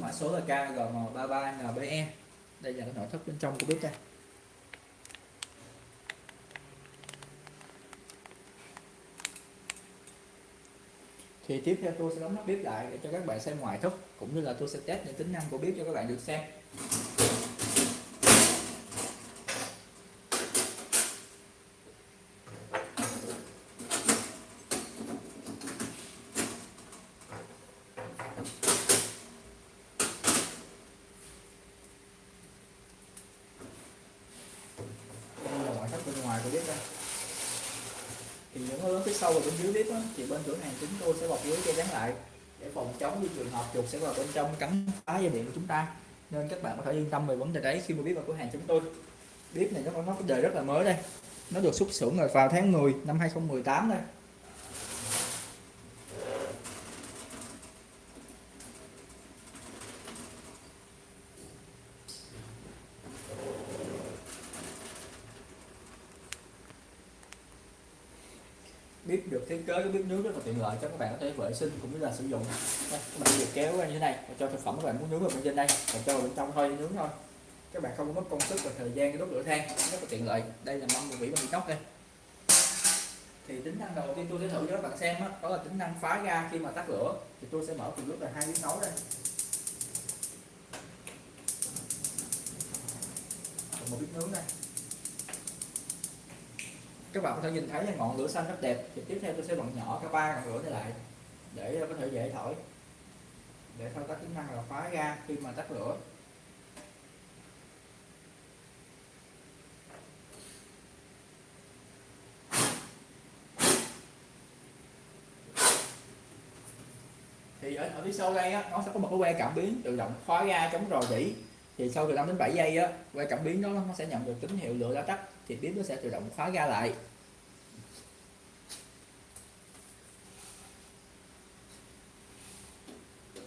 mã số là KGM33NBE đây là cái nội thất bên trong của bếp đây. Thì tiếp theo tôi sẽ đóng nắp bếp lại để cho các bạn xem ngoại thất, cũng như là tôi sẽ test những tính năng của bếp cho các bạn được xem đây là ngoại thất bên ngoài của bếp đây thì sâu vào sau bên dưới bếp á, thì bên cửa hàng chúng tôi sẽ bọc lưới che chắn lại để phòng chống như trường hợp chuột sẽ vào bên trong cắn phá dây điện của chúng ta. Nên các bạn có thể yên tâm về vấn đề đấy khi mà biết vào cửa hàng chúng tôi. Bếp này nó có nó có đời rất là mới đây. Nó được xuất xưởng rồi vào tháng 10 năm 2018 đây. Bếp được thiết kế cái bếp nướng rất là tiện lợi cho các bạn có thể vệ sinh cũng như là sử dụng. Đây, các bạn việc kéo ra như thế này và cho thực phẩm các bạn muốn nướng vào bên trên đây và cho vào bên trong thôi nướng thôi. Các bạn không có mất công sức và thời gian cái đốt lửa than rất là tiện lợi. Đây là mâm vỉ bằng inox đây. Thì tính năng đầu tiên tôi sẽ thử cho các bạn xem đó, đó là tính năng phá ga khi mà tắt lửa. Thì tôi sẽ mở cùng lúc là hai tiếng nấu đây. Một bếp nướng đây các bạn có thể nhìn thấy là ngọn lửa xanh rất đẹp. Thì tiếp theo tôi sẽ bật nhỏ cả ba ngọn lửa này lại để ờ, có thể dễ thổi để thao tác tính năng là khóa ga khi mà tắt lửa. Thì ở, ở phía sau đây á, nó sẽ có một cái que cảm biến tự động khóa ga chống rò rỉ thì sau từ 5 đến 7 giây á, quay cảm biến đó nó sẽ nhận được tín hiệu lửa đã tắt thì bếp nó sẽ tự động khóa ga lại.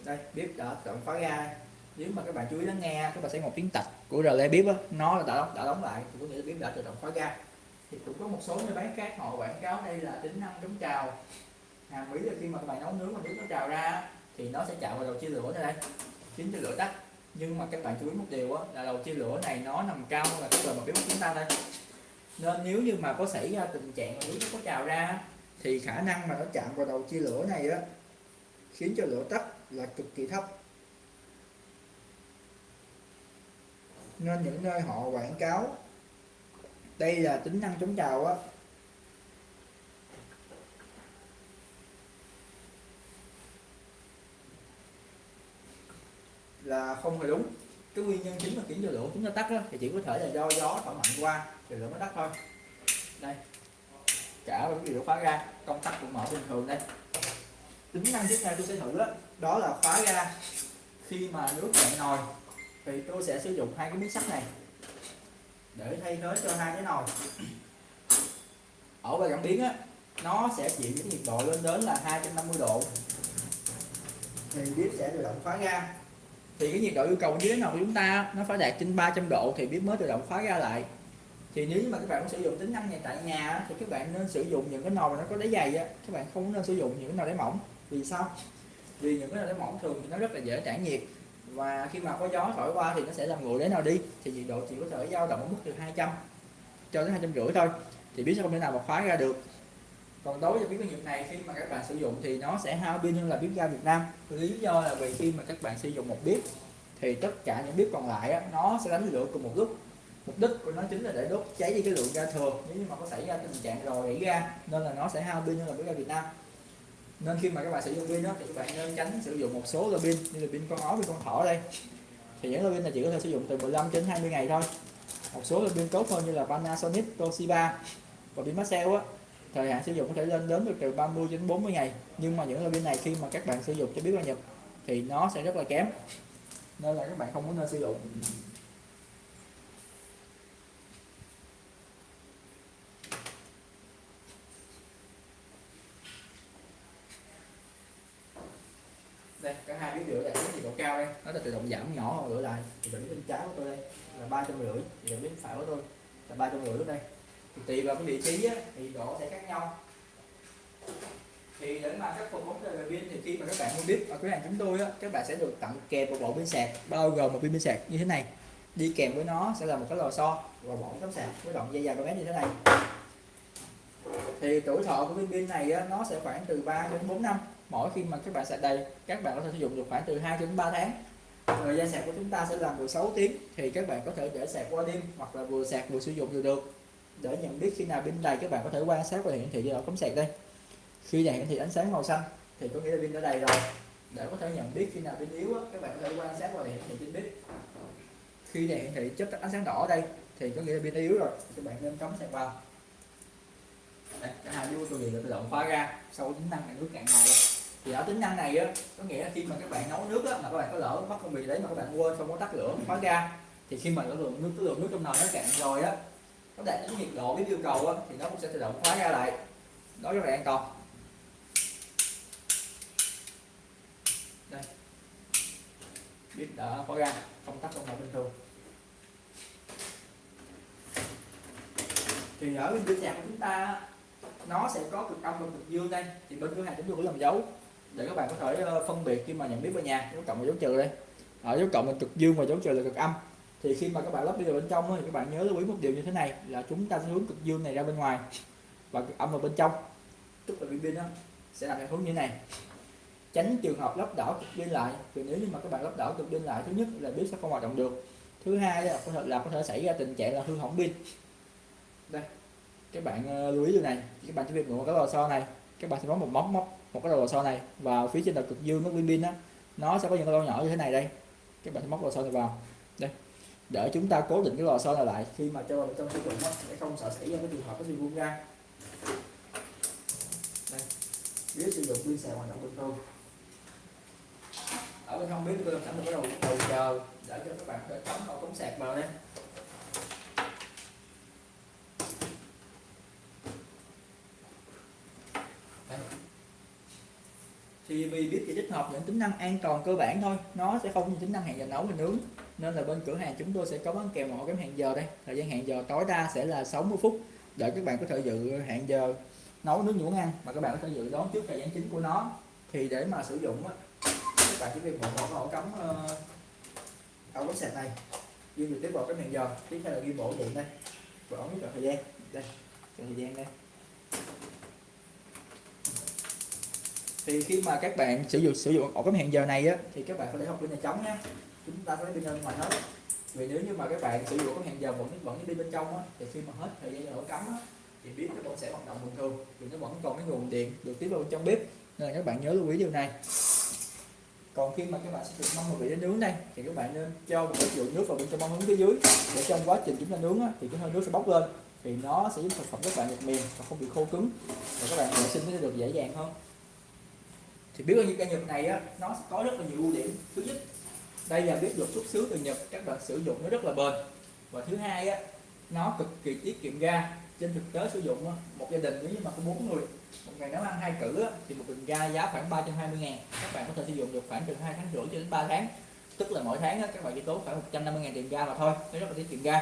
Đây bếp đã tự động khóa ga. Nếu mà các bạn chú ý lắng nghe các bạn sẽ một tiếng tạch của relay bếp á, nó đã đóng đã đóng lại. Thì có nghĩa là bếp đã tự động khóa ga. Thì cũng có một số nơi bán khác họ quảng cáo đây là tính năng chống trào. Hàm ý là khi mà các bạn nấu nướng mà nước nó trào ra thì nó sẽ chạm vào đầu chia lửa này đây. Chính cho lửa tắt nhưng mà các bạn chú ý một điều á, là đầu chia lửa này nó nằm cao hơn là cái bề mặt bếp của chúng ta đây nên nếu như mà có xảy ra tình trạng nước nó có trào ra thì khả năng mà nó chạm vào đầu chia lửa này á khiến cho lửa tắt là cực kỳ thấp. Nên những nơi họ quảng cáo đây là tính năng chống trào á là không hề đúng. Cái nguyên nhân chính mà khiến cho lửa chúng ta tắt đó, thì chỉ có thể là do gió thổi mạnh qua thì lửa mới tắt thôi. Đây cả cái điều khóa ra công tắc cũng mở bình thường đây. Tính năng tiếp theo tôi sẽ thử đó, đó là khóa ra khi mà nước cạn nồi thì tôi sẽ sử dụng hai cái miếng sắt này để thay thế cho hai cái nồi. Ở bài cảm biến á nó sẽ chịu cái nhiệt độ lên đến là 250 độ. Thì bếp sẽ tự động khóa ra thì cái nhiệt độ yêu cầu như thế nào của chúng ta nó phải đạt trên 300 độ thì bếp mới tự động khóa ra lại. Thì nếu mà các bạn muốn sử dụng tính năng này tại nhà thì các bạn nên sử dụng những cái nồi mà nó có đáy dày á. Các bạn không nên sử dụng những cái nồi đáy mỏng. Vì sao? Vì những cái nồi đáy mỏng thường thì nó rất là dễ tản nhiệt. Và khi mà có gió thổi qua thì nó sẽ làm nguội đáy nào đi. Thì nhiệt độ chỉ có thể dao động ở mức từ 200 cho đến hai trăm rưỡi thôi. Thì bếp sẽ không thể nào mà khóa ra được còn đối với bếp ga Nhật này khi mà các bạn sử dụng thì nó sẽ hao pin hơn là bếp ga Việt Nam. Lý do là vì khi mà các bạn sử dụng một bếp thì tất cả những bếp còn lại á, nó sẽ đánh lửa cùng một lúc. Mục đích của nó chính là để đốt cháy đi cái lượng ga thừa. Nếu như mà có xảy ra tình trạng rò rỉ ga nên là nó sẽ hao pin hơn là bếp ga Việt Nam. Nên khi mà các bạn sử dụng pin đó thì các bạn nên tránh sử dụng một số loại pin như là pin con ó pin con thỏ đây. Thì những loại pin này chỉ có thể sử dụng từ 15 đến 20 ngày thôi. Một số loại pin tốt hơn như là Panasonic, Toshiba và pin Maxell á thời hạn sử dụng có thể lên đến được từ 30 đến 40 ngày. Nhưng mà những loại pin này khi mà các bạn sử dụng cho bếp ga Nhật thì nó sẽ rất là kém. Nên là các bạn không có nên sử dụng. Đây cả hai bếp lửa đạt đến nhiệt độ cao đây. Nó là tự động giảm nhỏ lửa lại. Thì bếp bên trái của tôi đây là ba trăm rưỡi. Thì bếp phải của tôi là ba trăm rưỡi lúc đây thì tùy vào cái vị trí á, thì độ sẽ khác nhau. Thì để mà khắc phục vấn đề về pin thì khi mà các bạn mua bếp ở cửa hàng chúng tôi á các bạn sẽ được tặng kèm một bộ pin sạc bao gồm một pin pin sạc như thế này. Đi kèm với nó sẽ là một cái lò xo và bộ tấm sạc với đoạn dây dài của bé như thế này. Thì tuổi thọ của viên pin này á, nó sẽ khoảng từ 3 đến 4 năm. Mỗi khi mà các bạn sạc đầy các bạn có thể sử dụng được khoảng từ 2 đến 3 tháng. Thời gian sạc của chúng ta sẽ là 16 tiếng thì các bạn có thể để sạc qua đêm hoặc là vừa sạc vừa sử dụng đều được để nhận biết khi nào pin đầy các bạn có thể quan sát qua hiển thị ở cắm sạc đây. Khi đèn hiển thị ánh sáng màu xanh thì có nghĩa là pin đã đầy rồi. Để có thể nhận biết khi nào pin yếu các bạn có thể quan sát qua hiển thị pin biết. Khi đèn hiển thị chớp ánh sáng đỏ ở đây thì có nghĩa là pin yếu rồi các bạn nên cắm sạc vào. Đây, hai đứa tôi là tự động khóa ra sau tính năng này nước cạn ngồi luôn thì ở tính năng này á có nghĩa là khi mà các bạn nấu nước á mà các bạn có lỡ mất công việc đấy mà các bạn quên không có tắt lửa khóa ra thì khi mà lượng nước lượng nước trong nồi nó cạn rồi á nó đạt những nhiệt độ biết yêu cầu á, thì nó cũng sẽ tự động khóa ra lại. Đó rất là an toàn. Đây. Biết đã khóa ra không tắt công nồi bình thường. Thì ở bên cửa nhà của chúng ta, nó sẽ có cực âm và cực dương đây. Thì bên cửa hàng chúng tôi cũng làm dấu. Để các bạn có thể ờ, phân biệt khi mà nhận biết bên nhà dấu cộng và dấu trừ đây. Ở dấu cộng là cực dương và dấu trừ là cực âm thì khi mà các bạn lắp đi vào bên trong thì các bạn nhớ lưu ý một điều như thế này, là chúng ta sẽ hướng cực dương này ra bên ngoài, và cực âm vào bên trong. Tức là pin sẽ làm theo hướng như thế này. Tránh trường hợp lắp đảo cực pin lại, vì nếu như mà các bạn lắp đảo cực pin lại, thứ nhất là biết sẽ không hoạt động được. Thứ hai là có thể, là có thể xảy ra tình trạng là hư hỏng pin. Đây, các bạn ờ, lưu ý điều này. Các bạn chỉ việc một cái lò xo này, các bạn sẽ có một móc móc một cái lò xo này và phía trên là cực dương nó pin pin á. Nó sẽ có những cái lỗ nhỏ như thế này đây. Các bạn sẽ móc lò xo này vào. Đây để chúng ta cố định cái lò xo này lại. Khi mà cho vào trong sử dụng để không sợ xảy ra cái trường hợp cái bị vung ra. Đây biết sử dụng pin sạc hoạt động bình thường. Ở bên không biết tôi làm sẵn một cái đầu đầu chờ, để cho các bạn để cắm vào cống sạc vào đây thì vì biết chỉ tích hợp những tính năng an toàn cơ bản thôi. Nó sẽ không như tính năng hẹn giờ nấu và nướng. Nên là bên cửa hàng chúng tôi sẽ có bán kèm một cái hẹn giờ đây. Thời gian hẹn giờ tối đa sẽ là 60 phút. Để các bạn có thể dự hẹn giờ nấu nướng những ăn mà các bạn có thể dự đón trước thời gian chính của nó. Thì để mà sử dụng các bạn chỉ việc bỏ một ổ cắm ờ, ổ cắm sạc này. Ghi trực tiếp vào cái hẹn giờ. Tiếp theo là ghi bộ điện đây. Và ống thời gian. Đây thời gian đây thì khi mà các bạn sử dụng sử dụng ổ cắm hẹn giờ này á thì các bạn có thể học bên này trống nhé chúng ta có lấy pin bên ngoài hết. Vì nếu như mà các bạn sử dụng ổ cắm hẹn giờ vẫn vẫn đi bên trong á thì khi mà hết thời gian ổ cắm á thì bếp nó vẫn sẽ hoạt động bình thường. Vì nó vẫn còn cái nguồn điện được tiếp vào bên trong bếp. Nên là các bạn nhớ lưu ý điều này. Còn khi mà các bạn sử dụng mâm vị để nướng đây thì các bạn nên cho một ít lượng nước vào bên trong mâm hướng phía dưới. Để trong quá trình chúng ta nướng á, thì cái hơi nước sẽ bốc lên. Thì nó sẽ giúp thực phẩm các bạn được mềm và không bị khô cứng. Và các bạn vệ sinh sẽ được dễ dàng hơn thì biết bao nhiêu cây nhật này á, nó có rất là nhiều ưu điểm. Thứ nhất, đây là biết được xuất xứ từ nhật, các bạn sử dụng nó rất là bền. Và thứ hai á, nó cực kỳ tiết kiệm ga. Trên thực tế sử dụng một gia đình nếu như mà có bốn người, một ngày nấu ăn hai cử thì một bình ga giá khoảng 320 ngàn. Các bạn có thể sử dụng được khoảng từ hai tháng rưỡi cho đến 3 tháng. Tức là mỗi tháng các bạn chỉ tốn khoảng 150 ngàn tiền ga mà thôi. Nó rất là tiết kiệm ga.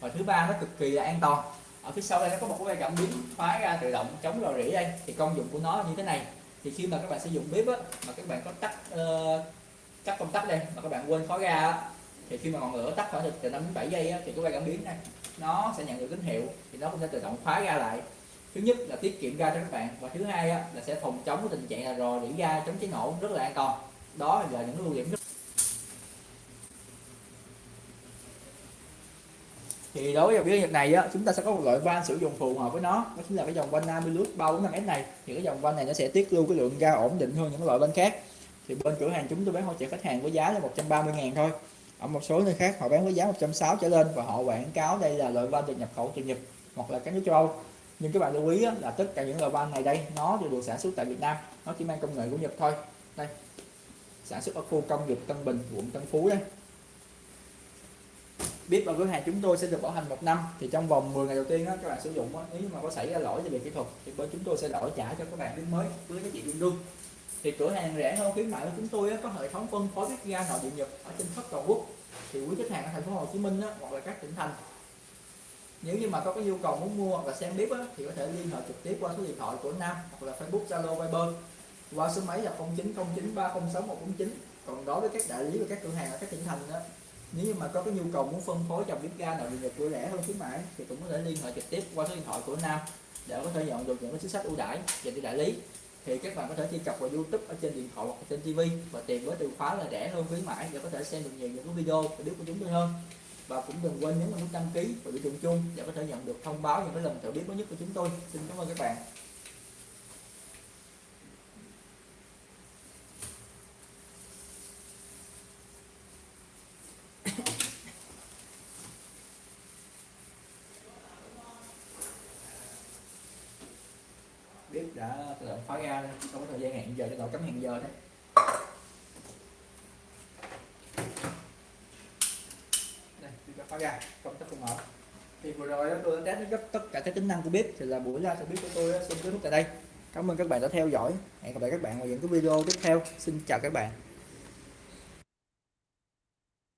Và thứ ba, nó cực kỳ là an toàn. Ở phía sau đây nó có một cái cảm biến khóa ra tự động chống rò rỉ đây. Thì công dụng của nó như thế này thì khi mà các bạn sử dụng bếp á, mà các bạn có tắt uh, tắt công tắc đây mà các bạn quên khóa ga á, thì khi mà ngọn lửa tắt khoảng từ 5 đến 7 giây á, thì cái quay cảm biến này nó sẽ nhận được tín hiệu thì nó cũng sẽ tự động khóa ga lại. Thứ nhất là tiết kiệm ga cho các bạn và thứ hai á, là sẽ phòng chống cái tình trạng là rò rỉ ga chống cháy nổ rất là an toàn. Đó là những ưu điểm rất thì đối với dòng nhật này á, chúng ta sẽ có một loại van sử dụng phù hợp với nó. Đó chính là cái dòng van bao 345S này. Thì cái dòng van này nó sẽ tiết lưu cái lượng ga ổn định hơn những loại van khác. Thì bên cửa hàng chúng tôi bán hỗ trợ khách hàng với giá là 130 ngàn thôi. Ở một số nơi khác họ bán với giá 160 trở lên và họ quảng cáo đây là loại van được nhập khẩu từ Nhật hoặc là các nước châu Âu. Nhưng các bạn lưu ý là tất cả những loại van này đây, nó đều được sản xuất tại Việt Nam. Nó chỉ mang công nghệ của Nhật thôi. Đây, sản xuất ở khu công nghiệp Tân Bình, quận Tân Phú đây biết ở cửa hàng chúng tôi sẽ được bảo hành một năm. Thì trong vòng 10 ngày đầu tiên đó, các bạn sử dụng đó, nếu mà có xảy ra lỗi về kỹ thuật thì bên chúng tôi sẽ đổi trả cho các bạn bếp mới với cái chị tương đương thì cửa hàng rẻ hơn khuyến mại của chúng tôi có hệ thống phân phối bếp ga nội địa nhật ở trên khắp toàn quốc. Thì quý khách hàng ở thành phố Hồ Chí Minh đó, hoặc là các tỉnh thành. Nếu như mà có cái nhu cầu muốn mua hoặc là xem bếp á, thì có thể liên hệ trực tiếp qua số điện thoại của Nam hoặc là Facebook Zalo Viber qua số máy là 0909306149 còn đối với các đại lý và các cửa hàng ở các tỉnh thành đó nếu như mà có cái nhu cầu muốn phân phối dòng bếp ga nào điện nhập của rẻ hơn khuyến mãi, thì cũng có thể liên hệ trực tiếp qua số điện thoại của Nam để có thể nhận được những cái chính sách ưu đãi dành cho đại lý. Thì các bạn có thể truy cập vào YouTube ở trên điện thoại hoặc trên TV và tìm với từ khóa là rẻ hơn khuyến mãi để có thể xem được nhiều những cái video và bếp của chúng tôi hơn. Và cũng đừng quên nhấn vào nút đăng ký và biểu tượng chung để có thể nhận được thông báo những cái lần thử bếp mới nhất của chúng tôi. Xin cảm ơn các bạn biết đã tự động không có thời gian hẹn giờ cho cậu cắm hẹn giờ đấy. Đây tôi đã khóa ra công tắc không mở. Thì vừa rồi tôi đã test gấp tất cả các tính năng của bếp, thì là buổi ra thử bếp của tôi xin kết thúc tại đây. Cảm ơn các bạn đã theo dõi. Hẹn gặp lại các bạn vào những cái video tiếp theo. Xin chào các bạn.